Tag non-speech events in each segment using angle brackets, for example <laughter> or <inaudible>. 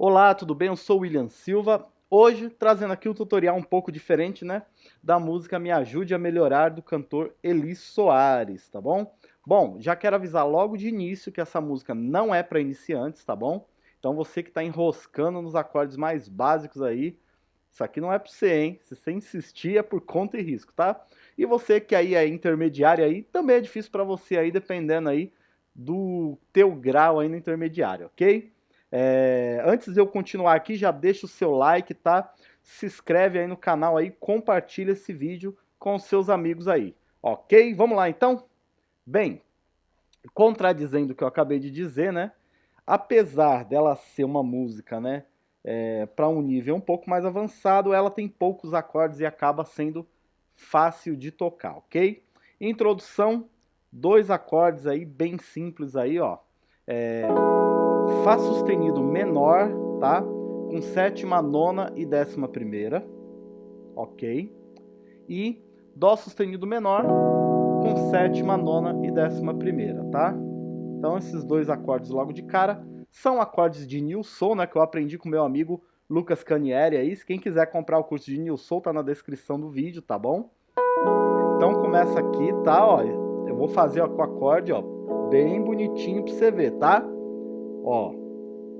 Olá, tudo bem? Eu sou o William Silva. Hoje trazendo aqui um tutorial um pouco diferente, né? Da música Me Ajude a Melhorar do cantor Elis Soares, tá bom? Bom, já quero avisar logo de início que essa música não é para iniciantes, tá bom? Então você que está enroscando nos acordes mais básicos aí, isso aqui não é para você, hein? Se você insistir é por conta e risco, tá? E você que aí é intermediário aí, também é difícil para você aí, dependendo aí do teu grau aí no intermediário, ok? É, antes de eu continuar aqui, já deixa o seu like, tá? Se inscreve aí no canal aí, compartilha esse vídeo com seus amigos aí, ok? Vamos lá então? Bem, contradizendo o que eu acabei de dizer, né? Apesar dela ser uma música, né? É, para um nível um pouco mais avançado, ela tem poucos acordes e acaba sendo fácil de tocar, ok? Introdução, dois acordes aí bem simples aí, ó. É, Fá sustenido menor, tá? Com sétima, nona e décima primeira, ok? E Dó sustenido menor com sétima, nona e décima primeira, tá? Então esses dois acordes logo de cara são acordes de Nilson, né? Que eu aprendi com meu amigo Lucas Canieri aí. Se quem quiser comprar o curso de Nilson, tá na descrição do vídeo, tá bom? Então começa aqui, tá? Ó, eu vou fazer ó, com o acorde, ó, bem bonitinho pra você ver, tá? Ó,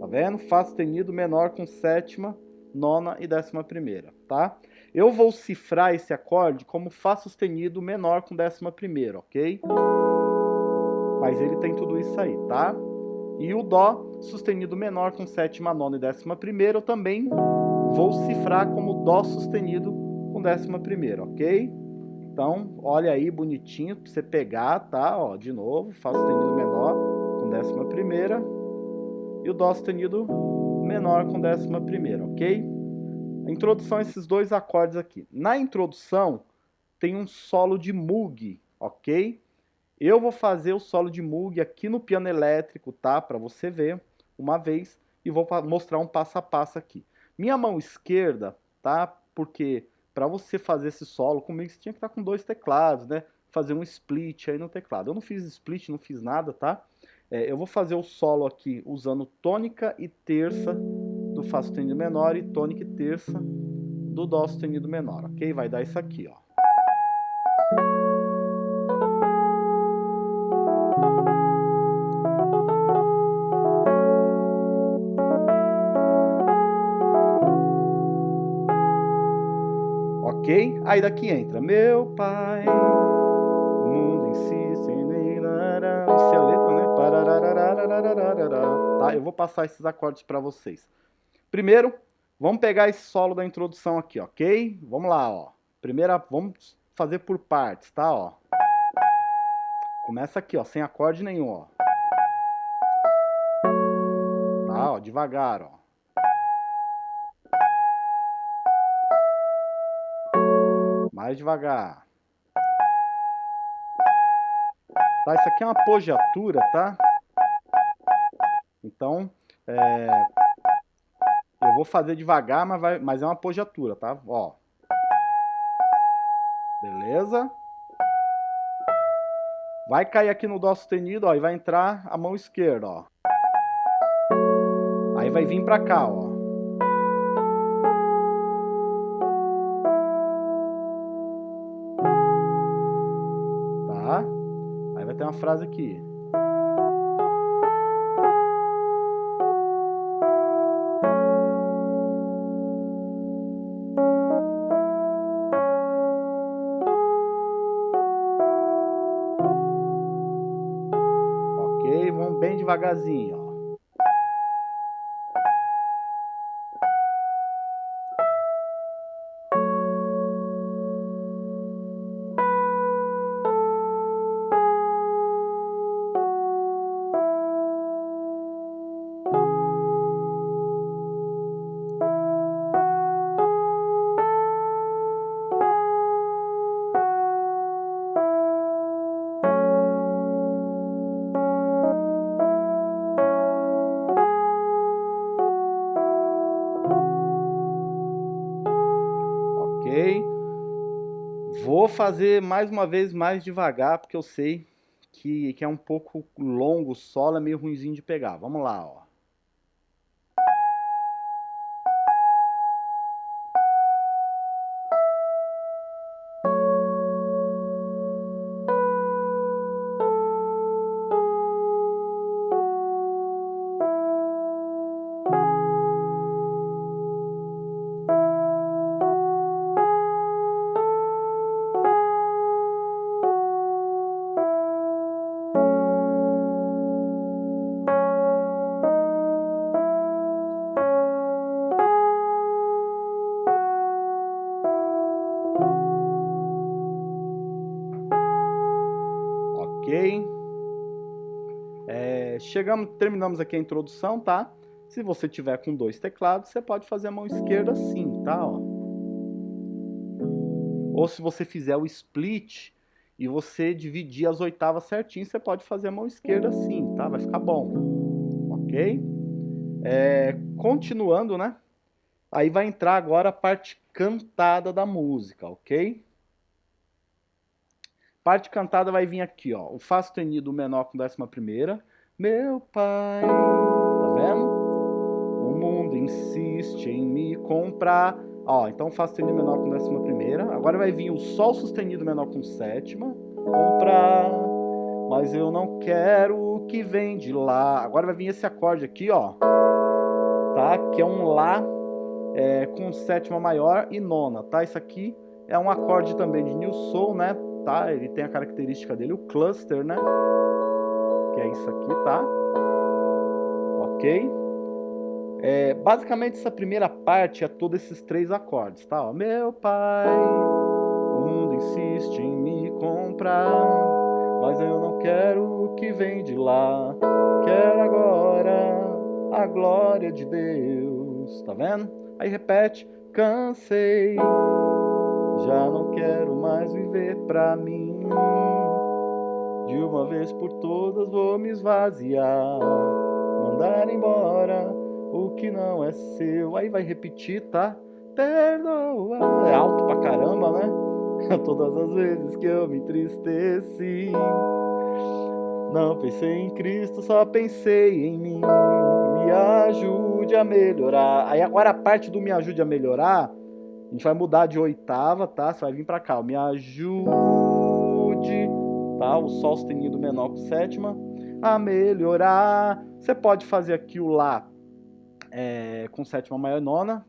tá vendo? Fá sustenido menor com sétima, nona e décima primeira, tá? Eu vou cifrar esse acorde como Fá sustenido menor com décima primeira, ok? Mas ele tem tudo isso aí, tá? E o Dó sustenido menor com sétima, nona e décima primeira, eu também vou cifrar como Dó sustenido com décima primeira, ok? Então, olha aí bonitinho pra você pegar, tá? Ó, de novo, Fá sustenido menor com décima primeira, e o Dó sustenido menor com décima primeira, ok? A introdução a esses dois acordes aqui. Na introdução tem um solo de Moog, ok? Eu vou fazer o solo de Moog aqui no piano elétrico, tá? Para você ver uma vez e vou mostrar um passo a passo aqui. Minha mão esquerda, tá? Porque para você fazer esse solo comigo você tinha que estar com dois teclados, né? Fazer um split aí no teclado. Eu não fiz split, não fiz nada, tá? É, eu vou fazer o solo aqui usando tônica e terça do Fá sustenido menor e tônica e terça do Dó sustenido menor, ok? Vai dar isso aqui, ó. Ok? Aí daqui entra meu pai, o mundo em si, Tá? Eu vou passar esses acordes para vocês. Primeiro, vamos pegar esse solo da introdução aqui, ok? Vamos lá, ó. Primeira, vamos fazer por partes, tá? Ó. Começa aqui, ó, sem acorde nenhum, ó. Tá, ó, devagar, ó. Mais devagar. Tá? Isso aqui é uma apogiatura, tá? Então, é, eu vou fazer devagar, mas, vai, mas é uma apogiatura, tá? Ó. Beleza? Vai cair aqui no Dó sustenido, ó, e vai entrar a mão esquerda, ó. Aí vai vir pra cá, ó. tem uma frase aqui. Devagarzinho, Vou fazer mais uma vez mais devagar, porque eu sei que, que é um pouco longo o solo, é meio ruimzinho de pegar. Vamos lá, ó. Ok. É, chegamos, terminamos aqui a introdução, tá? Se você tiver com dois teclados, você pode fazer a mão esquerda assim, tá? Ó. Ou se você fizer o split e você dividir as oitavas certinho, você pode fazer a mão esquerda assim, tá? Vai ficar bom, ok? É, continuando, né? Aí vai entrar agora a parte cantada da música, ok? Parte cantada vai vir aqui, ó. O Fá sustenido menor com décima primeira. Meu pai, tá vendo? O mundo insiste em me comprar. Ó, então Fá sustenido menor com décima primeira. Agora vai vir o Sol sustenido menor com sétima. Comprar, mas eu não quero o que vem de lá. Agora vai vir esse acorde aqui, ó. Tá? Que é um Lá é, com sétima maior e nona, tá? Isso aqui é um acorde também de New Soul, né? Tá? Ele tem a característica dele, o cluster, né? Que é isso aqui, tá? Ok? É, basicamente, essa primeira parte é todos esses três acordes, tá? Ó, meu pai, o mundo insiste em me comprar, mas eu não quero o que vem de lá. Quero agora a glória de Deus, tá vendo? Aí repete, cansei já não quero mais viver pra mim. De uma vez por todas vou me esvaziar, mandar embora o que não é seu. Aí vai repetir, tá? Perdoa. É alto pra caramba, né? <laughs> Todas as vezes que eu me entristeci. Não pensei em Cristo, só pensei em mim. Me ajude a melhorar. Aí agora a parte do me ajude a melhorar a gente vai mudar de oitava, tá? Você vai vir pra cá, ó. Me ajude, tá? O Sol sustenido menor com sétima a melhorar. Você pode fazer aqui o Lá é, com sétima maior nona,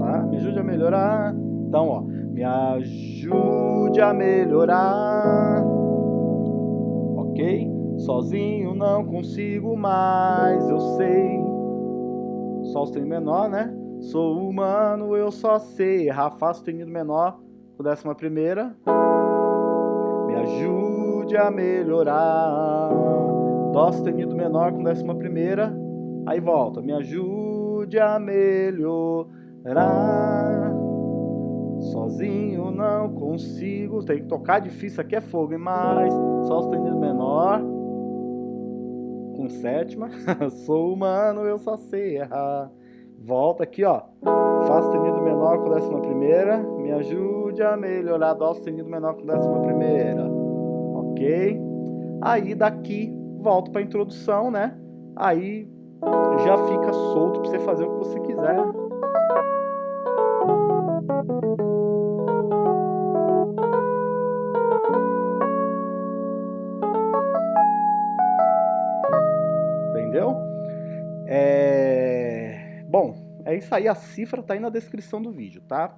tá? Me ajude a melhorar. Então, ó, me ajude a melhorar. Ok? Sozinho não consigo mais, eu sei. Sol sustenido menor, né? Sou humano, eu só sei errar Fá sustenido menor com décima primeira. Me ajude a melhorar. Dó sustenido menor com décima primeira. Aí volta. Me ajude a melhorar. Sozinho não consigo. Tem que tocar difícil. Aqui é fogo, hein? Mas Sol sustenido menor com sétima. <laughs> Sou humano, eu só sei errar. Volta aqui, ó. Fá sustenido menor com décima primeira. Me ajude a melhorar Dó sustenido menor com décima primeira. Ok? Aí daqui, volto para introdução, né? Aí já fica solto para você fazer o que você quiser. Entendeu? É... Bom, é isso aí, a cifra tá aí na descrição do vídeo, tá?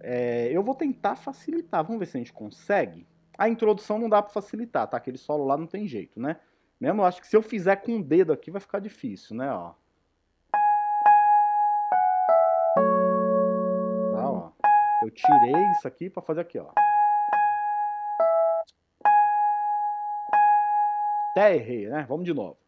É, eu vou tentar facilitar, vamos ver se a gente consegue. A introdução não dá para facilitar, tá? Aquele solo lá não tem jeito, né? Mesmo eu acho que se eu fizer com o dedo aqui vai ficar difícil, né? Ó. Tá, ó. Eu tirei isso aqui para fazer aqui, ó. Até errei, né? Vamos de novo.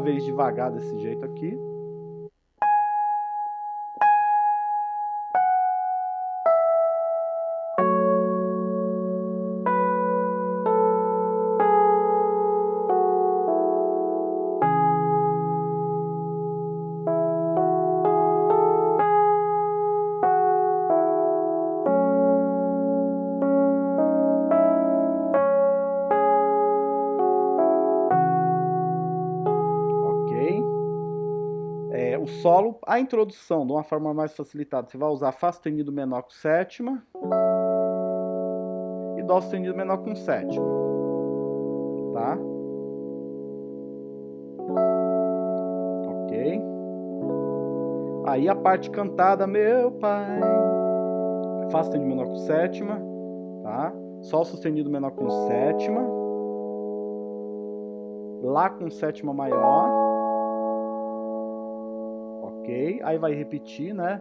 Vez devagar desse jeito aqui. Solo, a introdução, de uma forma mais facilitada, você vai usar Fá sustenido menor com sétima e Dó sustenido menor com sétima, tá? Ok? Aí a parte cantada, meu pai, Fá sustenido menor com sétima, tá? Sol sustenido menor com sétima, Lá com sétima maior, Aí vai repetir, né?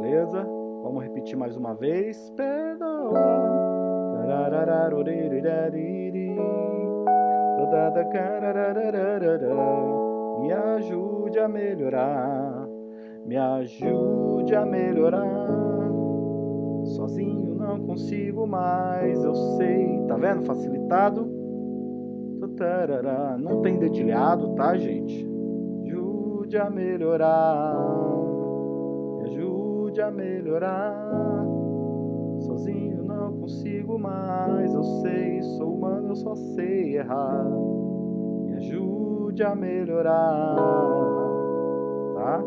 Beleza? Vamos repetir mais uma vez. Me ajude a melhorar. Me ajude a melhorar. Sozinho não consigo mais, eu sei. Tá vendo? Facilitado. Não tem dedilhado, tá, gente? Ajude a melhorar. Me ajude a melhorar. Sozinho não consigo mais, eu sei. Sou humano, eu só sei errar. Me ajude a melhorar. Tá?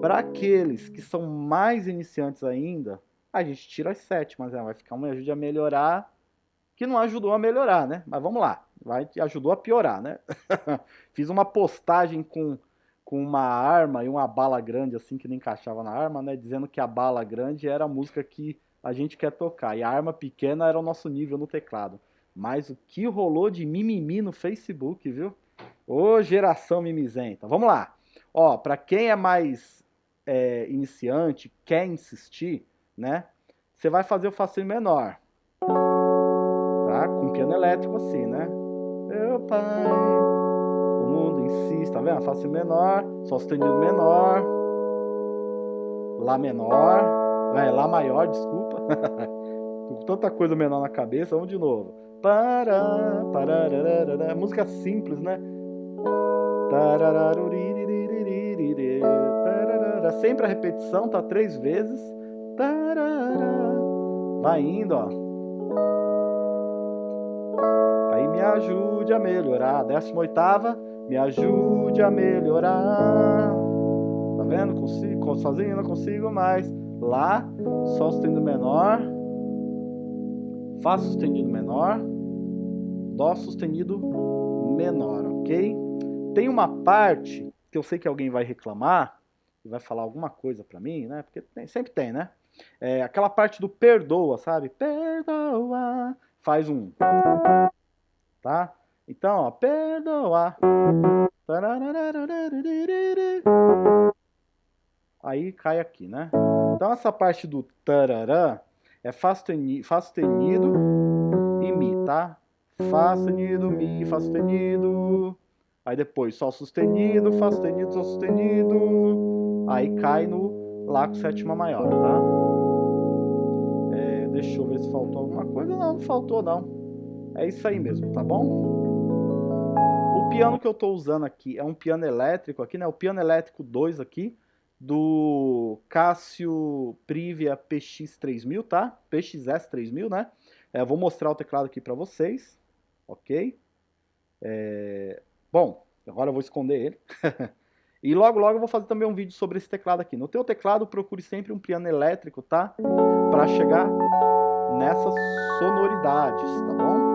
Para aqueles que são mais iniciantes ainda, a gente tira as sétimas, né? vai ficar uma ajuda a melhorar, que não ajudou a melhorar, né? Mas vamos lá, vai ajudou a piorar, né? <laughs> Fiz uma postagem com, com uma arma e uma bala grande, assim, que não encaixava na arma, né? Dizendo que a bala grande era a música que a gente quer tocar, e a arma pequena era o nosso nível no teclado. Mas o que rolou de mimimi no Facebook, viu? Ô, geração mimizenta. Vamos lá. Ó, para quem é mais é, iniciante, quer insistir, né? Você vai fazer o facinho menor. Tá? Com piano elétrico assim, né? Meu pai, o mundo insiste, tá vendo? Facinho menor, Sol sustenido menor, Lá menor, é, Lá maior, desculpa. Tô <laughs> com tanta coisa menor na cabeça, vamos de novo. Para, para, música simples, né? Sempre a repetição, tá três vezes. Vai indo, ó. Aí me ajude a melhorar. Décima oitava, me ajude a melhorar. Tá vendo? Consigo, sozinho não consigo mais. Lá, Sol sustenido menor. Fá sustenido menor. Dó sustenido menor, ok? Tem uma parte que eu sei que alguém vai reclamar, vai falar alguma coisa para mim, né? Porque tem, sempre tem, né? É, aquela parte do perdoa, sabe? Perdoa. Faz um. Tá? Então, ó, perdoa. Aí cai aqui, né? Então essa parte do tarará é Fá sustenido, Fá sustenido e Mi, tá? Fá sustenido, Mi, Fá sustenido. Aí depois Sol sustenido, Fá sustenido, Sol sustenido. Aí cai no Lá com sétima maior, tá? É, deixa eu ver se faltou alguma coisa. Não, não faltou não. É isso aí mesmo, tá bom? O piano que eu estou usando aqui é um piano elétrico aqui, né? O piano elétrico 2 aqui, do Casio Privia PX3000, tá? PXS3000, né? É, vou mostrar o teclado aqui para vocês, ok? É... Bom, agora eu vou esconder ele. <laughs> e logo, logo eu vou fazer também um vídeo sobre esse teclado aqui. No teu teclado, procure sempre um piano elétrico, tá? Para chegar nessas sonoridades, tá bom?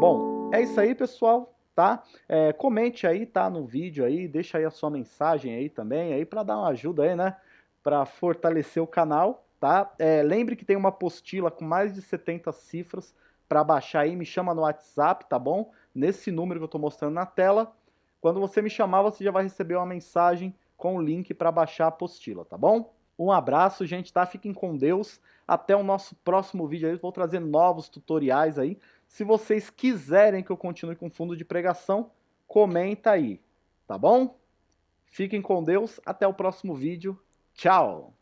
Bom, é isso aí, pessoal tá? É, comente aí, tá, no vídeo aí, deixa aí a sua mensagem aí também, aí para dar uma ajuda aí, né? Para fortalecer o canal, tá? É, lembre que tem uma apostila com mais de 70 cifras para baixar aí, me chama no WhatsApp, tá bom? Nesse número que eu tô mostrando na tela. Quando você me chamar, você já vai receber uma mensagem com o link para baixar a apostila, tá bom? Um abraço, gente, tá? Fiquem com Deus. Até o nosso próximo vídeo aí. Vou trazer novos tutoriais aí. Se vocês quiserem que eu continue com fundo de pregação, comenta aí, tá bom? Fiquem com Deus. Até o próximo vídeo. Tchau!